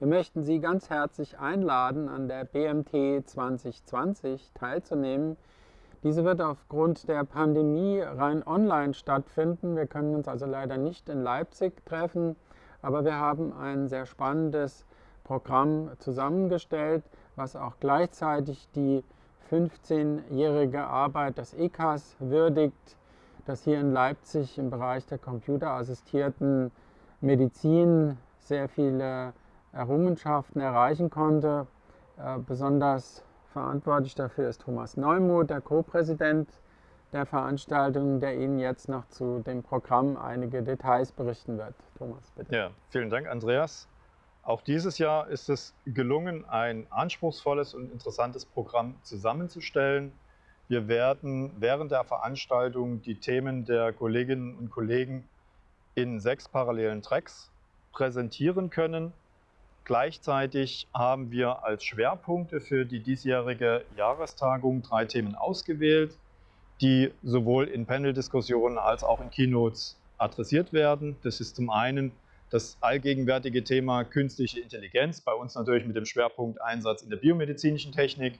Wir möchten Sie ganz herzlich einladen, an der BMT 2020 teilzunehmen. Diese wird aufgrund der Pandemie rein online stattfinden. Wir können uns also leider nicht in Leipzig treffen, aber wir haben ein sehr spannendes Programm zusammengestellt, was auch gleichzeitig die 15-jährige Arbeit des ECAS würdigt, das hier in Leipzig im Bereich der computerassistierten Medizin sehr viele Errungenschaften erreichen konnte. Äh, besonders verantwortlich dafür ist Thomas Neumuth, der Co-Präsident der Veranstaltung, der Ihnen jetzt noch zu dem Programm einige Details berichten wird. Thomas, bitte. Ja, vielen Dank, Andreas. Auch dieses Jahr ist es gelungen, ein anspruchsvolles und interessantes Programm zusammenzustellen. Wir werden während der Veranstaltung die Themen der Kolleginnen und Kollegen in sechs parallelen Tracks präsentieren können. Gleichzeitig haben wir als Schwerpunkte für die diesjährige Jahrestagung drei Themen ausgewählt, die sowohl in Panel-Diskussionen als auch in Keynotes adressiert werden. Das ist zum einen das allgegenwärtige Thema künstliche Intelligenz, bei uns natürlich mit dem Schwerpunkt Einsatz in der biomedizinischen Technik.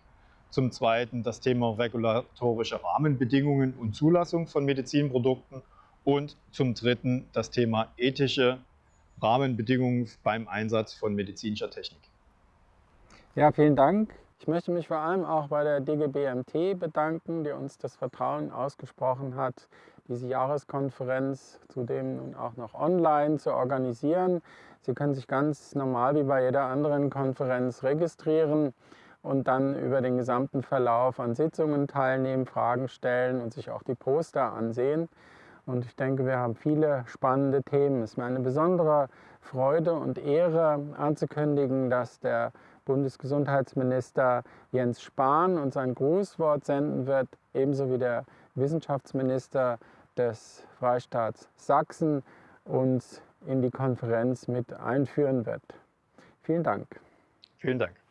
Zum Zweiten das Thema regulatorische Rahmenbedingungen und Zulassung von Medizinprodukten. Und zum Dritten das Thema ethische Rahmenbedingungen beim Einsatz von medizinischer Technik. Ja, vielen Dank. Ich möchte mich vor allem auch bei der DGBMT bedanken, die uns das Vertrauen ausgesprochen hat, diese Jahreskonferenz zudem nun auch noch online zu organisieren. Sie können sich ganz normal wie bei jeder anderen Konferenz registrieren und dann über den gesamten Verlauf an Sitzungen teilnehmen, Fragen stellen und sich auch die Poster ansehen. Und ich denke, wir haben viele spannende Themen. Es ist mir eine besondere Freude und Ehre anzukündigen, dass der Bundesgesundheitsminister Jens Spahn uns ein Grußwort senden wird, ebenso wie der Wissenschaftsminister des Freistaats Sachsen uns in die Konferenz mit einführen wird. Vielen Dank. Vielen Dank.